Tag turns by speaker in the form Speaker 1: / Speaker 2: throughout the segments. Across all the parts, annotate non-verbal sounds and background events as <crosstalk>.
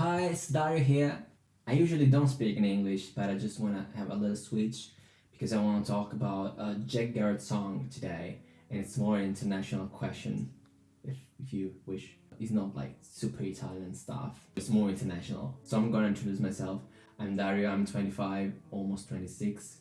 Speaker 1: Hi, it's Dario here. I usually don't speak in English, but I just want to have a little switch because I want to talk about a Jack Garratt song today, and it's more international question, if, if you wish. It's not like super Italian stuff, it's more international. So I'm gonna introduce myself. I'm Dario, I'm 25, almost 26,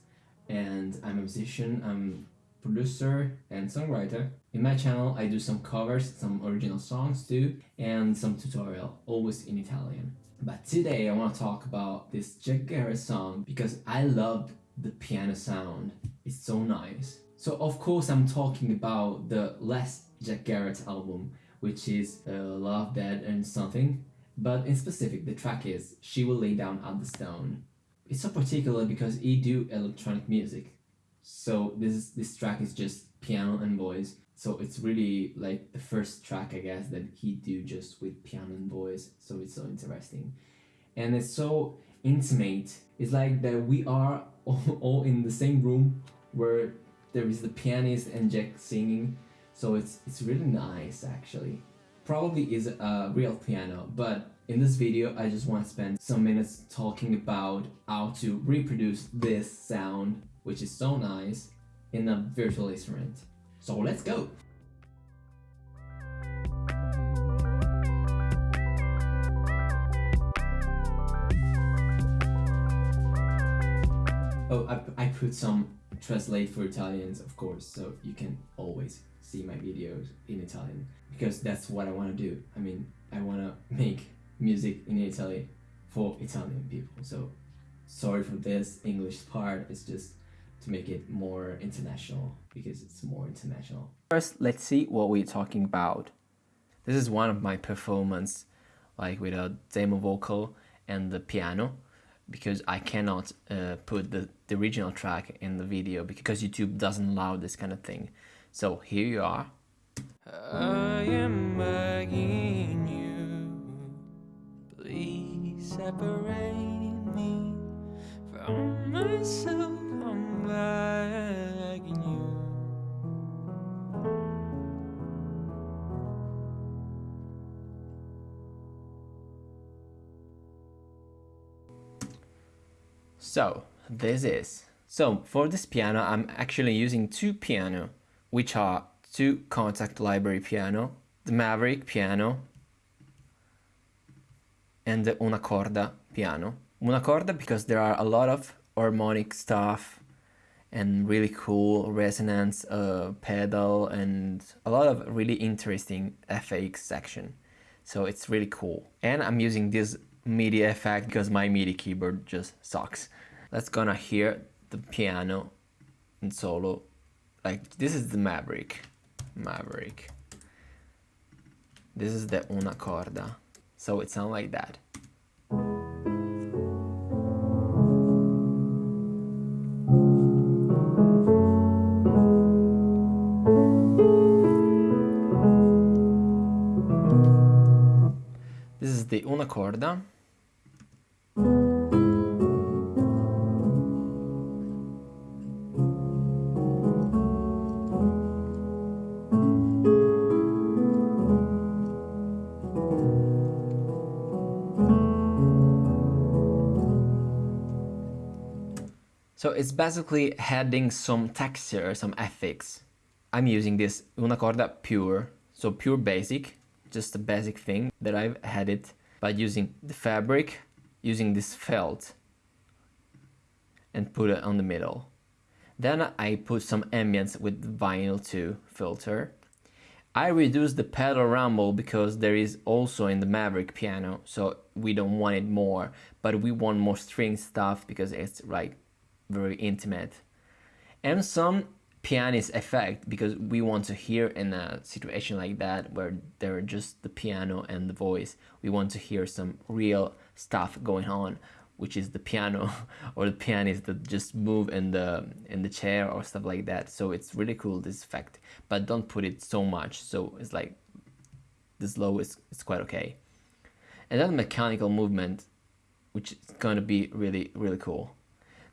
Speaker 1: and I'm a musician, I'm producer and songwriter. In my channel I do some covers, some original songs too, and some tutorial, always in Italian. But today I want to talk about this Jack Garratt song because I love the piano sound. It's so nice. So of course I'm talking about the last Jack Garratt album, which is uh, Love, Dead and Something. But in specific, the track is She Will Lay Down at the Stone. It's so particular because he do electronic music, so this is, this track is just piano and voice. So it's really like the first track I guess that he do just with piano and voice. So it's so interesting. And it's so intimate. It's like that we are <laughs> all, all in the same room where there is the pianist and Jack singing. So it's it's really nice actually. Probably is a real piano, but in this video I just want to spend some minutes talking about how to reproduce this sound which is so nice in a virtual instrument. So let's go! Oh, I, I put some translate for Italians, of course, so you can always see my videos in Italian because that's what I want to do. I mean, I want to make music in Italy for Italian people. So sorry for this English part. It's just to make it more international because it's more international. First, let's see what we're talking about. This is one of my performance like with a demo vocal and the piano because I cannot uh, put the, the original track in the video because YouTube doesn't allow this kind of thing. So here you are. I am begging you, please separate me from myself. So this is. So for this piano, I'm actually using two piano, which are two Kontakt library piano, the Maverick piano, and the Una Corda piano. Una Corda because there are a lot of harmonic stuff and really cool resonance uh, pedal and a lot of really interesting FX section. So it's really cool. And I'm using this MIDI effect because my MIDI keyboard just sucks. Let's gonna hear the piano in solo. Like this is the Maverick. Maverick. This is the una corda. So it sounds like that. Una corda. So it's basically adding some texture, some effects. I'm using this una corda pure, so pure basic, just a basic thing that I've added by using the fabric, using this felt and put it on the middle. Then I put some ambience with vinyl 2 filter. I reduce the pedal rumble because there is also in the Maverick piano, so we don't want it more, but we want more string stuff because it's like very intimate. And some pianist effect because we want to hear in a situation like that where there are just the piano and the voice. We want to hear some real stuff going on which is the piano <laughs> or the pianist that just move in the in the chair or stuff like that so it's really cool this effect but don't put it so much so it's like this low is it's quite okay and then mechanical movement which is going to be really really cool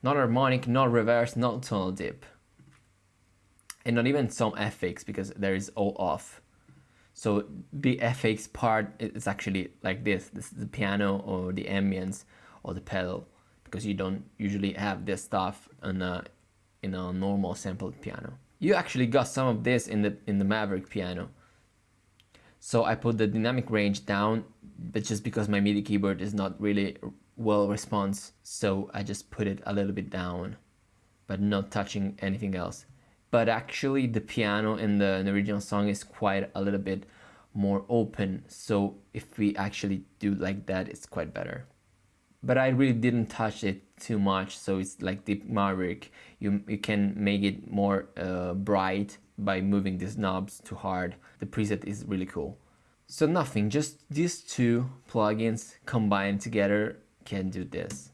Speaker 1: not harmonic, not reverse, not tonal dip. And not even some effects because there is all off. So the FX part is actually like this. This is the piano or the ambience or the pedal because you don't usually have this stuff in a, in a normal sampled piano. You actually got some of this in the in the Maverick piano. So I put the dynamic range down, but just because my MIDI keyboard is not really well response, so I just put it a little bit down, but not touching anything else but actually the piano in the, in the original song is quite a little bit more open. So if we actually do like that it's quite better. But I really didn't touch it too much so it's like the Maverick you, you can make it more uh, bright by moving these knobs too hard. The preset is really cool. So nothing just these two plugins combined together can do this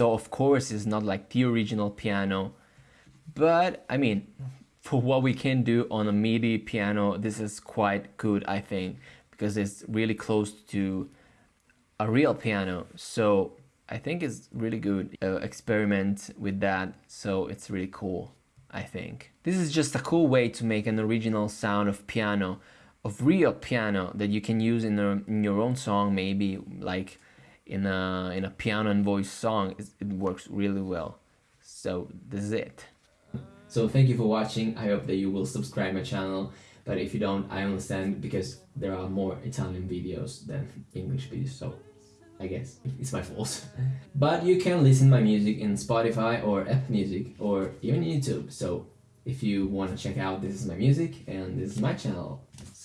Speaker 1: So of course it's not like the original piano, but I mean, for what we can do on a MIDI piano, this is quite good, I think, because it's really close to a real piano. So I think it's really good uh, experiment with that. So it's really cool, I think. This is just a cool way to make an original sound of piano, of real piano that you can use in, a, in your own song, maybe like in a in a piano and voice song it works really well. So this is it. So thank you for watching. I hope that you will subscribe my channel. But if you don't i understand because there are more italian videos than english videos so i guess it's my fault. <laughs> But you can listen my music in spotify or apple music or even youtube. So if you want to check out this is my music and this is my channel.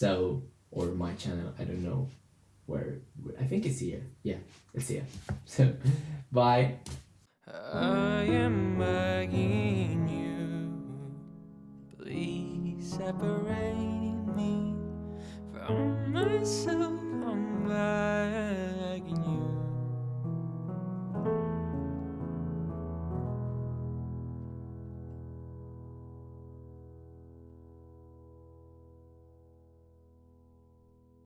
Speaker 1: So or my channel i don't know where I think it's here. Yeah, it's here. <laughs> So, bye. I am begging you, please separate me from myself.